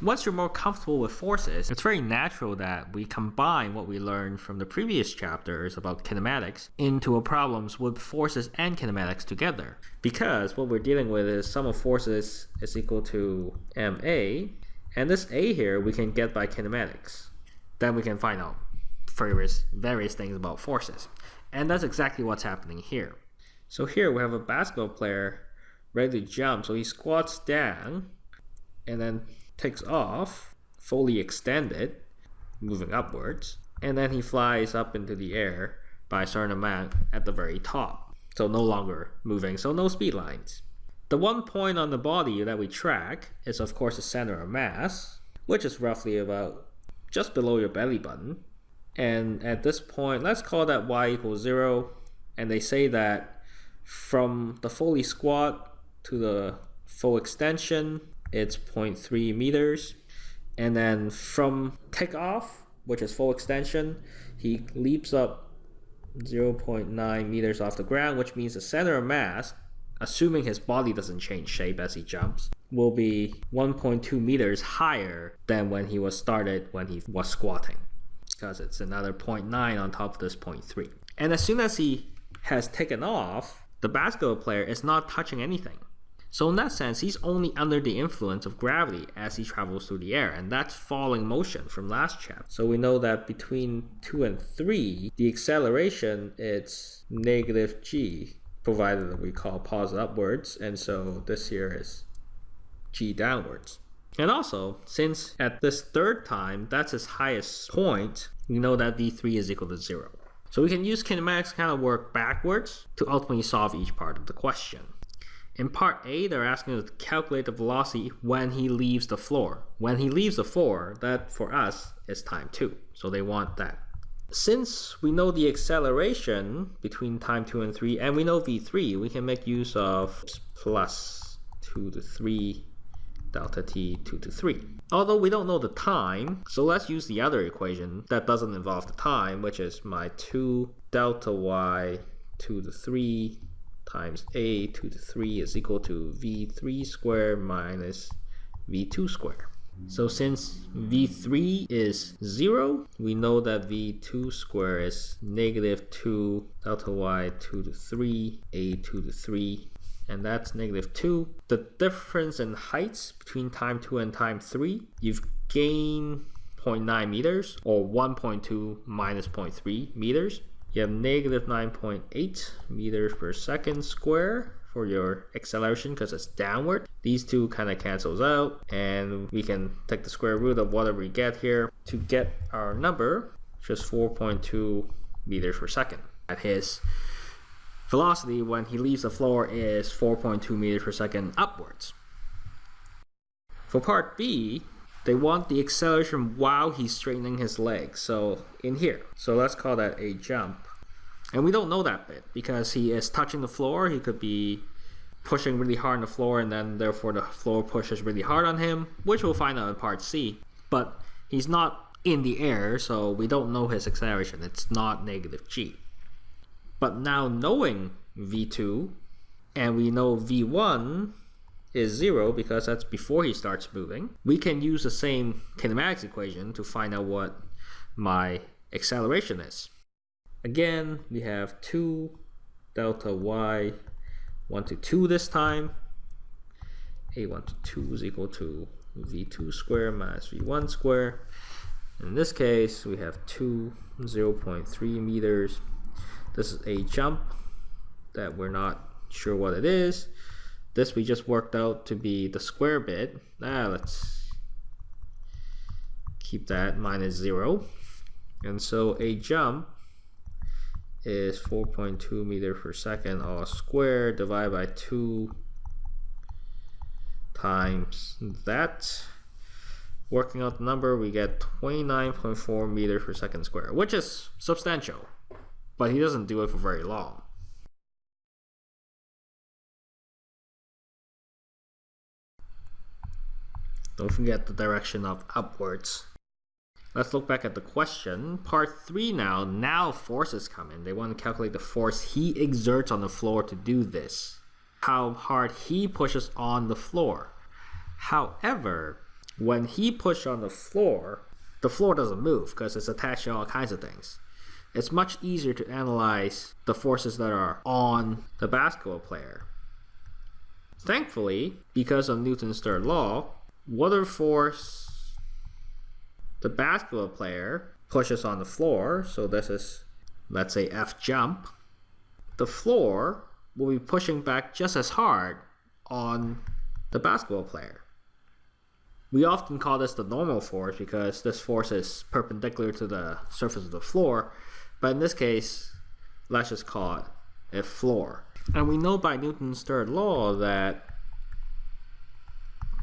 Once you're more comfortable with forces, it's very natural that we combine what we learned from the previous chapters about kinematics into a problems with forces and kinematics together. Because what we're dealing with is sum of forces is equal to ma, and this a here we can get by kinematics. Then we can find out various, various things about forces. And that's exactly what's happening here. So here we have a basketball player ready to jump. So he squats down and then takes off, fully extended, moving upwards, and then he flies up into the air by a certain amount at the very top. So no longer moving, so no speed lines. The one point on the body that we track is of course the center of mass, which is roughly about just below your belly button. And at this point, let's call that y equals zero. And they say that from the fully squat to the full extension, it's 0.3 meters. And then from takeoff, which is full extension, he leaps up 0.9 meters off the ground, which means the center of mass, assuming his body doesn't change shape as he jumps, will be 1.2 meters higher than when he was started when he was squatting because it's another 0.9 on top of this 0.3. And as soon as he has taken off, the basketball player is not touching anything. So in that sense, he's only under the influence of gravity as he travels through the air, and that's falling motion from last chapter. So we know that between 2 and 3, the acceleration is negative g, provided that we call pause upwards, and so this here is g downwards. And also, since at this third time, that's its highest point, we know that v3 is equal to 0. So we can use kinematics kind of work backwards to ultimately solve each part of the question. In part A, they're asking us to calculate the velocity when he leaves the floor. When he leaves the floor, that for us is time 2. So they want that. Since we know the acceleration between time 2 and 3, and we know v3, we can make use of plus 2 to 3 delta t 2 to 3. Although we don't know the time, so let's use the other equation that doesn't involve the time, which is my 2 delta y 2 to 3 times a 2 to 3 is equal to v3 squared minus v2 squared. So since v3 is 0, we know that v2 squared is negative 2 delta y 2 to 3 a 2 to 3 and that's negative 2. The difference in heights between time 2 and time 3, you've gained 0.9 meters or 1.2 minus 0.3 meters. You have negative 9.8 meters per second square for your acceleration because it's downward. These two kind of cancels out and we can take the square root of whatever we get here to get our number, just 4.2 meters per second. At his velocity when he leaves the floor is 4.2 meters per second upwards. For part B, they want the acceleration while he's straightening his legs. So in here, so let's call that a jump. And we don't know that bit because he is touching the floor. He could be pushing really hard on the floor and then therefore the floor pushes really hard on him, which we'll find out in part C. But he's not in the air, so we don't know his acceleration. It's not negative g. But now knowing v2, and we know v1 is 0 because that's before he starts moving, we can use the same kinematics equation to find out what my acceleration is. Again, we have 2 delta y 1 to 2 this time. a1 to 2 is equal to v2 squared minus v1 squared. In this case, we have 2 0.3 meters this is a jump that we're not sure what it is. This we just worked out to be the square bit. Ah, let's keep that minus zero. And so a jump is 4.2 meter per second all squared divided by 2 times that. Working out the number, we get 29.4 meters per second square, which is substantial but he doesn't do it for very long. Don't forget the direction of upwards. Let's look back at the question. Part 3 now. Now forces come in. They want to calculate the force he exerts on the floor to do this. How hard he pushes on the floor. However, when he pushes on the floor, the floor doesn't move because it's attached to all kinds of things. It's much easier to analyze the forces that are on the basketball player. Thankfully, because of Newton's third law, whatever force the basketball player pushes on the floor, so this is, let's say, F jump, the floor will be pushing back just as hard on the basketball player. We often call this the normal force because this force is perpendicular to the surface of the floor, but in this case, let's just call it a floor. And we know by Newton's third law that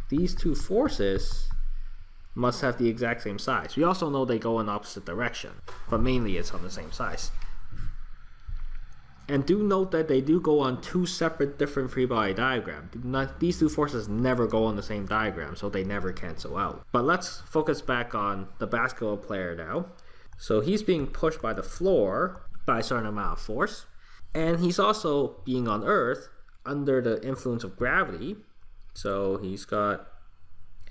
these two forces must have the exact same size. We also know they go in opposite direction, but mainly it's on the same size. And do note that they do go on two separate different free body diagrams. These two forces never go on the same diagram, so they never cancel out. But let's focus back on the basketball player now. So he's being pushed by the floor by a certain amount of force. And he's also being on Earth under the influence of gravity. So he's got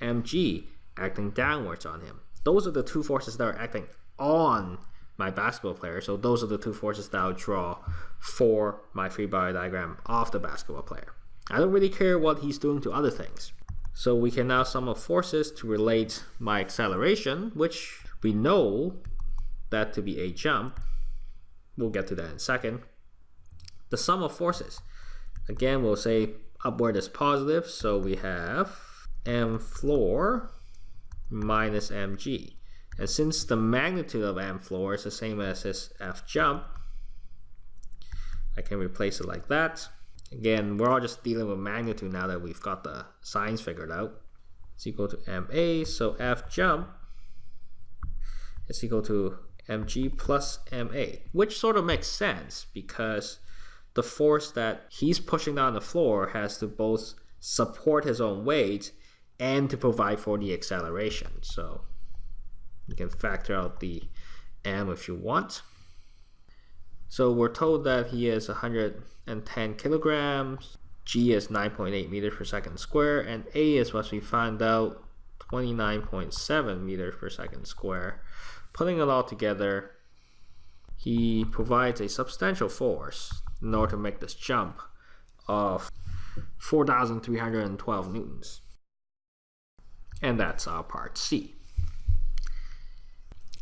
mg acting downwards on him. Those are the two forces that are acting on my basketball player. So those are the two forces that I'll draw for my free body diagram of the basketball player. I don't really care what he's doing to other things. So we can now sum up forces to relate my acceleration, which we know that to be a jump. We'll get to that in a second. The sum of forces. Again, we'll say upward is positive, so we have m floor minus mg. And since the magnitude of m floor is the same as this f jump, I can replace it like that. Again, we're all just dealing with magnitude now that we've got the signs figured out. It's equal to ma, so f jump is equal to mg plus ma, which sort of makes sense because the force that he's pushing down the floor has to both support his own weight and to provide for the acceleration. So you can factor out the m if you want. So we're told that he is 110 kilograms, g is 9.8 meters per second square, and a is what we found out 29.7 meters per second square. Putting it all together, he provides a substantial force in order to make this jump of 4,312 newtons. And that's our part C.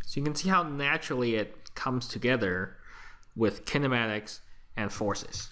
So you can see how naturally it comes together with kinematics and forces.